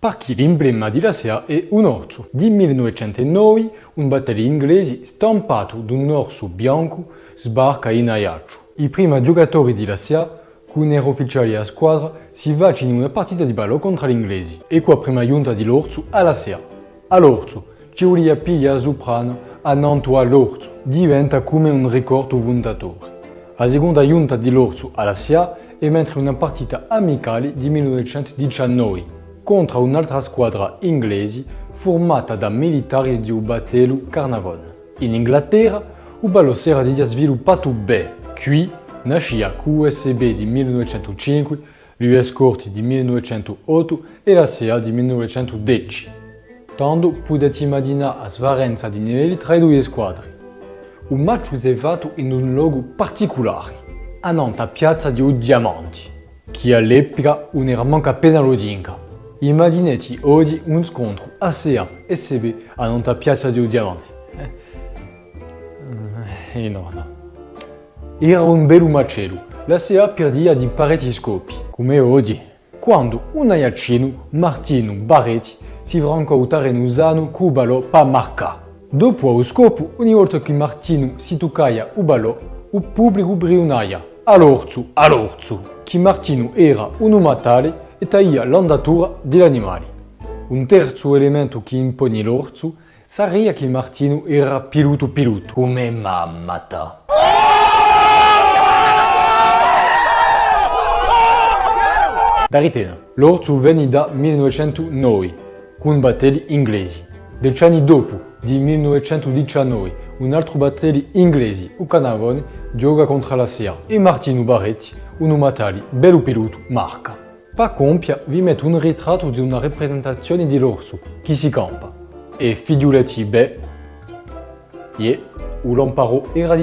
Perché l'emblema della SEA è un orso. Di 1909 un battello inglese stampato da un orso bianco sbarca in Ajaccio. I primi giocatori della SEA con ero ufficiali a squadra si vaccinano in una partita di ballo contro gli inglesi. Ecco la prima giunta dell'orso alla SEA. All'orso vuole piglia soprano a Nanto all'orso. Diventa come un ricordo vondatore. La seconda giunta dell'orso alla SEA è mentre una partita amicale di 1919 contro un'altra squadra inglese formata da militari di un battello Carnavon. In Inghilterra, il ballo si era sviluppato bene. Qui nasce QSB di 1905, l'US Corti di 1908 e la SEA di 1910. Tanto potete immaginare la svarenza di livelli tra le due squadre. Un match si è fatto in un luogo particolare, a Nanta Piazza di Diamanti, che all'epoca non era manca appena lodinga. Immaginate oggi un scontro ASEA-SB a Nanta Piazza di Diamanti. Eh, eh no, no. Era un bel macello. La SEA perdia di parecchi scopi, come oggi. Quando un aiacino, Martino Barretti, si franca utare in usano con ballo pa marca. Dopo lo scopo, ogni volta che Martino si toccava il ballo, il pubblico brionaia. All'orzo, all'orzo. Che Martino era un uomo tale e taia l'andatura degli animali. Un terzo elemento che impone l'orso sarebbe che Martino era piluto piluto, come mamma ta. Da ritena, l'orso venne da 1909, con battelli inglesi. Dieci anni dopo, di 1919, un altro battello inglese, il Canavone, gioca contro la SEA e Martino Barretti, un uomo tale, bello piluto, marca. Pa compia vi metto un ritratto di una rappresentazione di l'orso che si campa. E figliolati beh, ye, u l'amparo era.